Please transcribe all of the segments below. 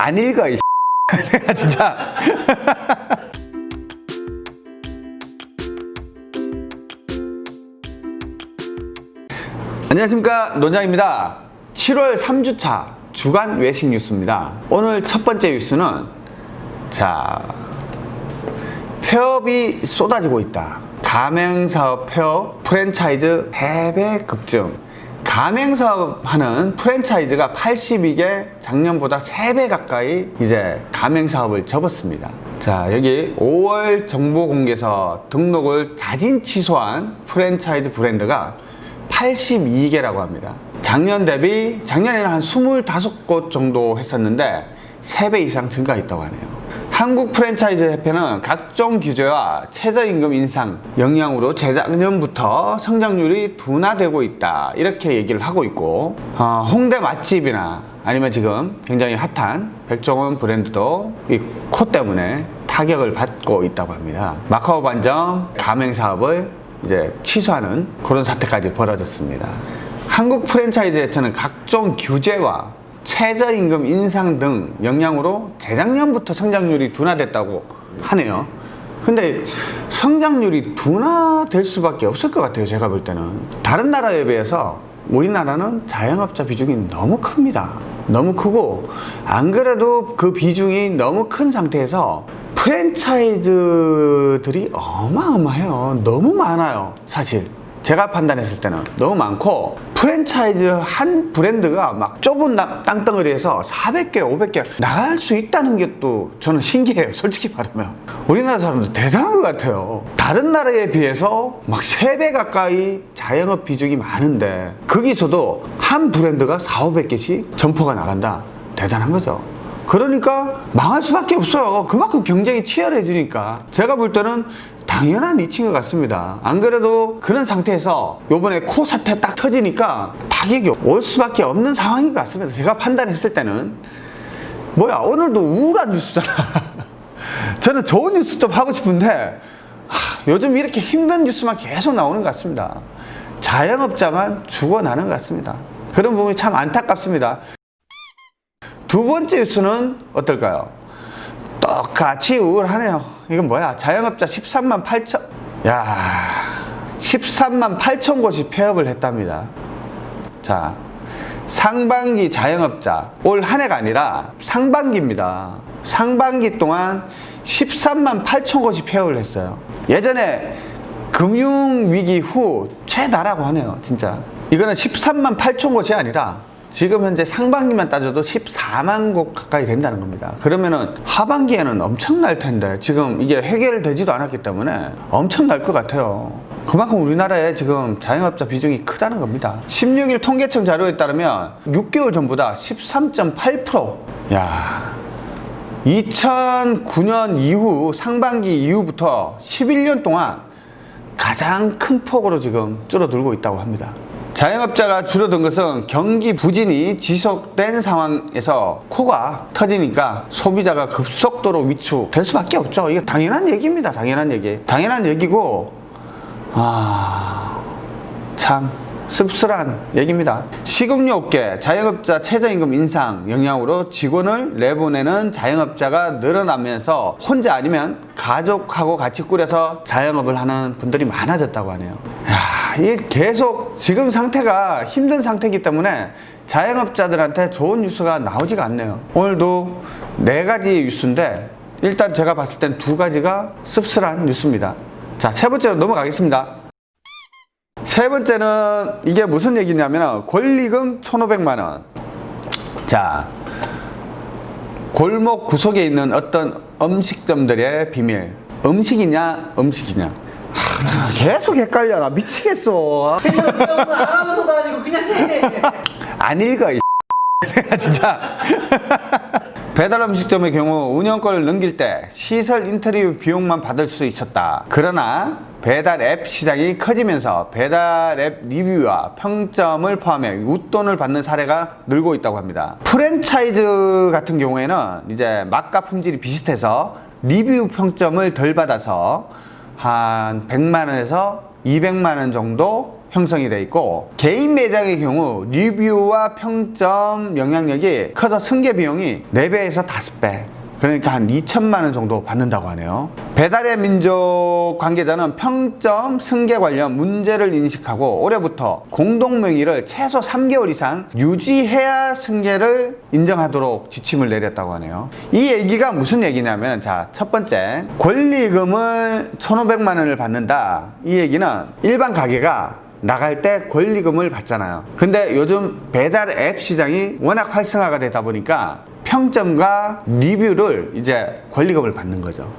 안 읽어 이 내가 진짜. 안녕하십니까. 논장입니다. 7월 3주차 주간 외식 뉴스입니다. 오늘 첫 번째 뉴스는 자 폐업이 쏟아지고 있다. 가맹사업 폐업 프랜차이즈 3배 급증 가맹사업 하는 프랜차이즈가 82개 작년보다 3배 가까이 이제 가맹사업을 접었습니다. 자 여기 5월 정보공개서 등록을 자진 취소한 프랜차이즈 브랜드가 82개라고 합니다. 작년 대비 작년에는 한 25곳 정도 했었는데 3배 이상 증가했다고 하네요 한국 프랜차이즈 협회는 각종 규제와 최저임금 인상 영향으로 재작년부터 성장률이 둔화되고 있다. 이렇게 얘기를 하고 있고 어, 홍대 맛집이나 아니면 지금 굉장히 핫한 백종원 브랜드도 이 코 때문에 타격을 받고 있다고 합니다. 마카오 반점 가맹 사업을 이제 취소하는 그런 사태까지 벌어졌습니다. 한국 프랜차이즈 협회는 각종 규제와 최저임금 인상 등 영향으로 재작년부터 성장률이 둔화됐다고 하네요. 근데 성장률이 둔화될 수밖에 없을 것 같아요 제가 볼 때는. 다른 나라에 비해서 우리나라는 자영업자 비중이 너무 큽니다. 너무 크고 안 그래도 그 비중이 너무 큰 상태에서 프랜차이즈들이 어마어마해요. 너무 많아요 사실 제가 판단했을 때는 너무 많고 프랜차이즈 한 브랜드가 막 좁은 땅덩어리에서 400개 500개 나갈 수 있다는 게 또 저는 신기해요 솔직히 말하면. 우리나라 사람들 대단한 것 같아요. 다른 나라에 비해서 막 3배 가까이 자영업 비중이 많은데 거기서도 한 브랜드가 4, 500개씩 점포가 나간다. 대단한 거죠. 그러니까 망할 수밖에 없어요. 그만큼 경쟁이 치열해지니까. 제가 볼 때는 당연한 이치인 것 같습니다. 안 그래도 그런 상태에서 요번에 코 사태 딱 터지니까 타격이 올 수밖에 없는 상황인 것 같습니다. 제가 판단했을 때는. 뭐야 오늘도 우울한 뉴스잖아. 저는 좋은 뉴스 좀 하고 싶은데 하, 요즘 이렇게 힘든 뉴스만 계속 나오는 것 같습니다. 자영업자만 죽어나는 것 같습니다. 그런 부분이 참 안타깝습니다. 두 번째 뉴스는 어떨까요? 똑같이 우울하네요. 이건 뭐야? 자영업자 13만 8천 야 13만 8천 곳이 폐업을 했답니다. 자 상반기 자영업자 올 한 해가 아니라 상반기입니다. 상반기 동안 13만 8천 곳이 폐업을 했어요. 예전에 금융위기 후 최다라고 하네요 진짜. 이거는 13만 8천 곳이 아니라 지금 현재 상반기만 따져도 14만 곳 가까이 된다는 겁니다. 그러면은 하반기에는 엄청 날 텐데 지금 이게 해결되지도 않았기 때문에 엄청 날 것 같아요. 그만큼 우리나라에 지금 자영업자 비중이 크다는 겁니다. 16일 통계청 자료에 따르면 6개월 전보다 13.8%야 2009년 이후 상반기 이후부터 11년 동안 가장 큰 폭으로 지금 줄어들고 있다고 합니다 자영업자가 줄어든 것은 경기 부진이 지속된 상황에서 코가 터지니까 소비자가 급속도로 위축될 수밖에 없죠. 이게 당연한 얘기입니다. 당연한 얘기. 당연한 얘기고 아 참 씁쓸한 얘기입니다. 식음료 업계 자영업자 최저임금 인상 영향으로 직원을 내보내는 자영업자가 늘어나면서 혼자 아니면 가족하고 같이 꾸려서 자영업을 하는 분들이 많아졌다고 하네요. 야, 이게 계속 지금 상태가 힘든 상태이기 때문에 자영업자들한테 좋은 뉴스가 나오지가 않네요. 오늘도 네 가지 뉴스인데 일단 제가 봤을 땐 두 가지가 씁쓸한 뉴스입니다. 자 세 번째로 넘어가겠습니다. 세 번째는 이게 무슨 얘기냐면 권리금 1,500만원. 자 골목 구석에 있는 어떤 음식점들의 비밀. 음식이냐 음식이냐 하, 참, 계속 헷갈려. 나 미치겠어. 알아서도 아니고 그냥 해. 안 읽어 이 진짜. 배달 음식점의 경우 운영권을 넘길 때 시설 인테리어 비용만 받을 수 있었다. 그러나 배달 앱 시장이 커지면서 배달 앱 리뷰와 평점을 포함해 웃돈을 받는 사례가 늘고 있다고 합니다. 프랜차이즈 같은 경우에는 이제 맛과 품질이 비슷해서 리뷰 평점을 덜 받아서 한 100만 원에서 200만 원 정도 형성이 돼 있고 개인 매장의 경우 리뷰와 평점 영향력이 커서 승계 비용이 4배에서 5배 그러니까 한 2천만 원 정도 받는다고 하네요. 배달의 민족 관계자는 평점 승계 관련 문제를 인식하고 올해부터 공동 명의를 최소 3개월 이상 유지해야 승계를 인정하도록 지침을 내렸다고 하네요. 이 얘기가 무슨 얘기냐면 자, 첫 번째 권리금을 1,500만 원을 받는다. 이 얘기는 일반 가게가 나갈 때 권리금을 받잖아요. 근데 요즘 배달 앱 시장이 워낙 활성화가 되다 보니까 평점과 리뷰를 이제 권리금을 받는 거죠.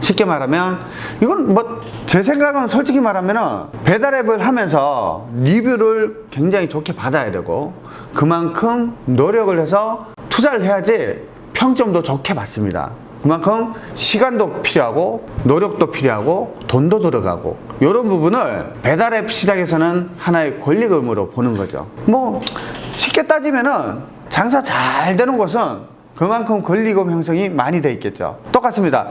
쉽게 말하면 이건 뭐 제 생각은 솔직히 말하면 배달 앱을 하면서 리뷰를 굉장히 좋게 받아야 되고 그만큼 노력을 해서 투자를 해야지 평점도 좋게 받습니다. 그만큼 시간도 필요하고 노력도 필요하고 돈도 들어가고 이런 부분을 배달앱 시장에서는 하나의 권리금으로 보는 거죠. 뭐 쉽게 따지면 은 장사 잘 되는 곳은 그만큼 권리금 형성이 많이 돼 있겠죠. 똑같습니다.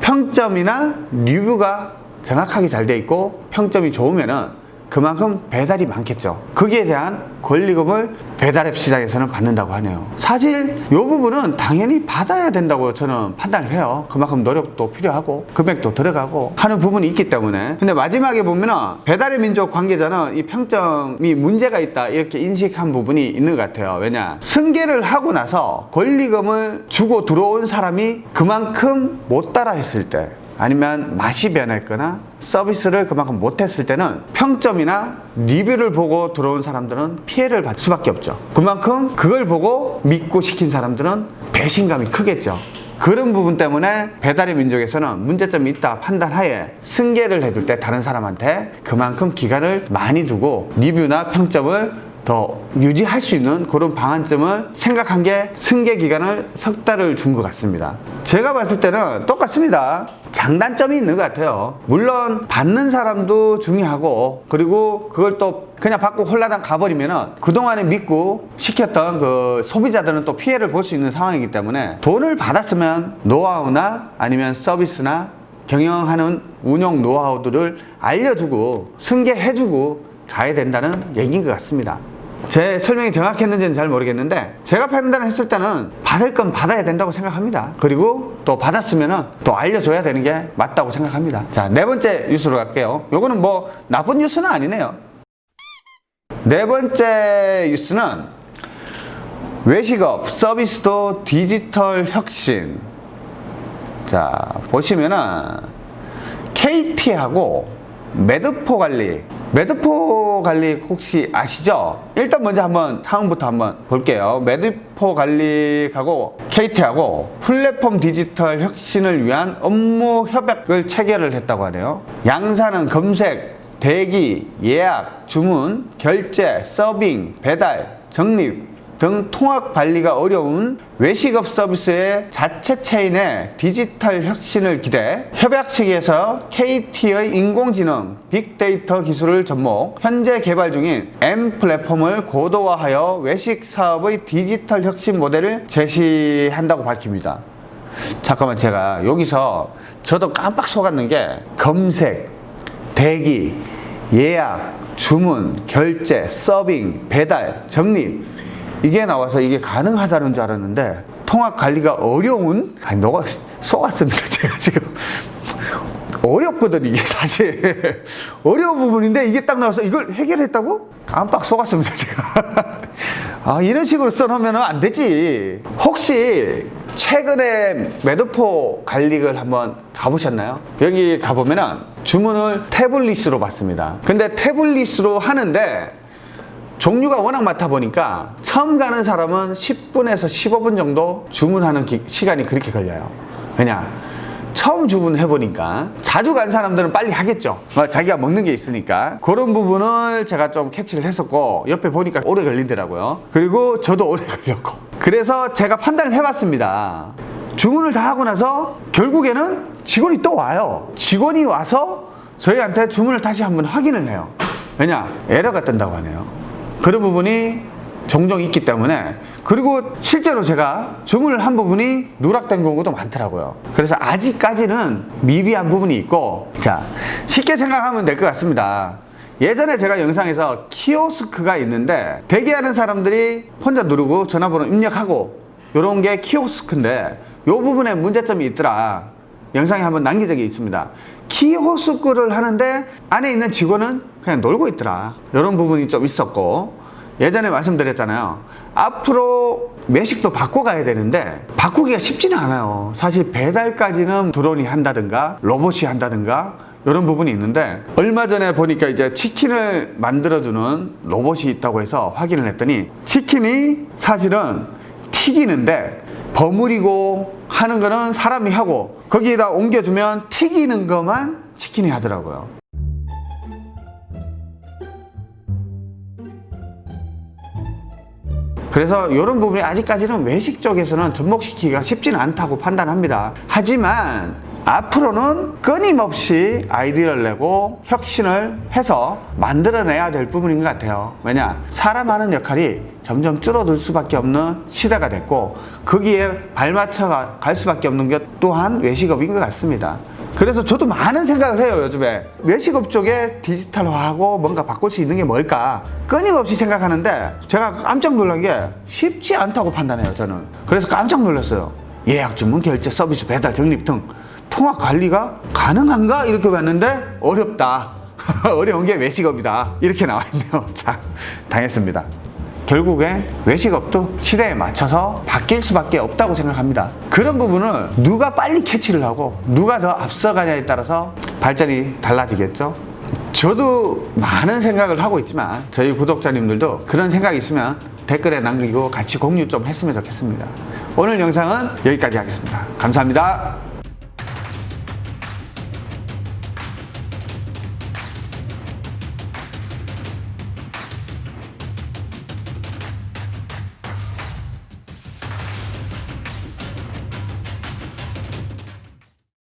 평점이나 리뷰가 정확하게 잘 돼 있고 평점이 좋으면 은 그만큼 배달이 많겠죠. 거기에 대한 권리금을 배달앱 시장에서는 받는다고 하네요. 사실 이 부분은 당연히 받아야 된다고 저는 판단을 해요. 그만큼 노력도 필요하고 금액도 들어가고 하는 부분이 있기 때문에. 근데 마지막에 보면은 배달의 민족 관계자는 이 평점이 문제가 있다 이렇게 인식한 부분이 있는 것 같아요. 왜냐? 승계를 하고 나서 권리금을 주고 들어온 사람이 그만큼 못 따라 했을 때 아니면 맛이 변했거나 서비스를 그만큼 못했을 때는 평점이나 리뷰를 보고 들어온 사람들은 피해를 받을 수밖에 없죠. 그만큼 그걸 보고 믿고 시킨 사람들은 배신감이 크겠죠. 그런 부분 때문에 배달의 민족에서는 문제점이 있다 판단하에 승계를 해줄 때 다른 사람한테 그만큼 기간을 많이 두고 리뷰나 평점을 더 유지할 수 있는 그런 방안점을 생각한 게 승계 기간을 석 달을 준 것 같습니다. 제가 봤을 때는 똑같습니다. 장단점이 있는 것 같아요. 물론 받는 사람도 중요하고 그리고 그걸 또 그냥 받고 홀라당 가버리면은 그동안에 믿고 시켰던 그 소비자들은 또 피해를 볼 수 있는 상황이기 때문에 돈을 받았으면 노하우나 아니면 서비스나 경영하는 운영 노하우들을 알려주고 승계해주고 가야 된다는 얘기인 것 같습니다. 제 설명이 정확했는지는 잘 모르겠는데 제가 판단을 했을 때는 받을 건 받아야 된다고 생각합니다. 그리고 또 받았으면 또 알려줘야 되는 게 맞다고 생각합니다. 자, 네 번째 뉴스로 갈게요. 요거는 뭐 나쁜 뉴스는 아니네요. 네 번째 뉴스는 외식업 서비스도 디지털 혁신. 자, 보시면은 KT하고 매드포갈릭. 매드포갈릭 혹시 아시죠? 일단 먼저 한번 상황부터 한번 볼게요. 매드포갈릭하고 KT하고 플랫폼 디지털 혁신을 위한 업무 협약을 체결을 했다고 하네요. 양사는 검색, 대기, 예약, 주문, 결제, 서빙, 배달, 적립 등 통합 관리가 어려운 외식업 서비스의 자체 체인의 디지털 혁신을 기대 협약 측에서 KT의 인공지능, 빅데이터 기술을 접목, 현재 개발 중인 M 플랫폼을 고도화하여 외식 사업의 디지털 혁신 모델을 제시한다고 밝힙니다. 잠깐만 제가 여기서 저도 깜빡 속았는 게 검색, 대기, 예약, 주문, 결제, 서빙, 배달, 적립 이게 나와서 이게 가능하다는 줄 알았는데 통합 관리가 어려운 아니 너가 속았습니다 제가 지금. 어렵거든 이게 사실. 어려운 부분인데 이게 딱 나와서 이걸 해결했다고? 깜빡 속았습니다 제가. 아 이런 식으로 써놓으면 안 되지. 혹시 최근에 매도포 관리를 한번 가보셨나요? 여기 가보면 은 주문을 태블릿으로 받습니다. 근데 태블릿으로 하는데 종류가 워낙 많다 보니까 처음 가는 사람은 10분에서 15분 정도 주문하는 기- 시간이 그렇게 걸려요. 왜냐? 처음 주문해 보니까 자주 간 사람들은 빨리 하겠죠. 어, 자기가 먹는 게 있으니까 그런 부분을 제가 좀 캐치를 했었고 옆에 보니까 오래 걸리더라고요. 그리고 저도 오래 걸렸고 그래서 제가 판단을 해봤습니다. 주문을 다 하고 나서 결국에는 직원이 또 와요. 직원이 와서 저희한테 주문을 다시 한번 확인을 해요. 왜냐? 에러가 뜬다고 하네요. 그런 부분이 종종 있기 때문에 그리고 실제로 제가 주문을 한 부분이 누락된 경우도 많더라고요. 그래서 아직까지는 미비한 부분이 있고 자 쉽게 생각하면 될 것 같습니다. 예전에 제가 영상에서 키오스크가 있는데 대기하는 사람들이 혼자 누르고 전화번호 입력하고 요런 게 키오스크인데 요 부분에 문제점이 있더라. 영상에 한번 남긴 적이 있습니다. 키오스크를 하는데 안에 있는 직원은 그냥 놀고 있더라. 이런 부분이 좀 있었고 예전에 말씀드렸잖아요. 앞으로 매식도 바꿔가야 되는데 바꾸기가 쉽지는 않아요. 사실 배달까지는 드론이 한다든가 로봇이 한다든가 이런 부분이 있는데 얼마 전에 보니까 이제 치킨을 만들어주는 로봇이 있다고 해서 확인을 했더니 치킨이 사실은 튀기는데 버무리고 하는 거는 사람이 하고 거기에다 옮겨주면 튀기는 것만 치킨이 하더라고요 그래서 이런 부분이 아직까지는 외식 쪽에서는 접목시키기가 쉽지는 않다고 판단합니다. 하지만 앞으로는 끊임없이 아이디어를 내고 혁신을 해서 만들어내야 될 부분인 것 같아요. 왜냐? 사람 하는 역할이 점점 줄어들 수밖에 없는 시대가 됐고 거기에 발맞춰 가- 갈 수밖에 없는 것 또한 외식업인 것 같습니다. 그래서 저도 많은 생각을 해요 요즘에. 외식업 쪽에 디지털화하고 뭔가 바꿀 수 있는 게 뭘까? 끊임없이 생각하는데 제가 깜짝 놀란 게 쉽지 않다고 판단해요 저는. 그래서 깜짝 놀랐어요. 예약 주문 결제 서비스 배달 적립 등 통화 관리가 가능한가? 이렇게 봤는데 어렵다. 어려운 게 외식업이다. 이렇게 나와 있네요. 자 당했습니다 결국에 외식업도 시대에 맞춰서 바뀔 수밖에 없다고 생각합니다. 그런 부분을 누가 빨리 캐치를 하고 누가 더 앞서가냐에 따라서 발전이 달라지겠죠. 저도 많은 생각을 하고 있지만 저희 구독자님들도 그런 생각이 있으면 댓글에 남기고 같이 공유 좀 했으면 좋겠습니다. 오늘 영상은 여기까지 하겠습니다. 감사합니다.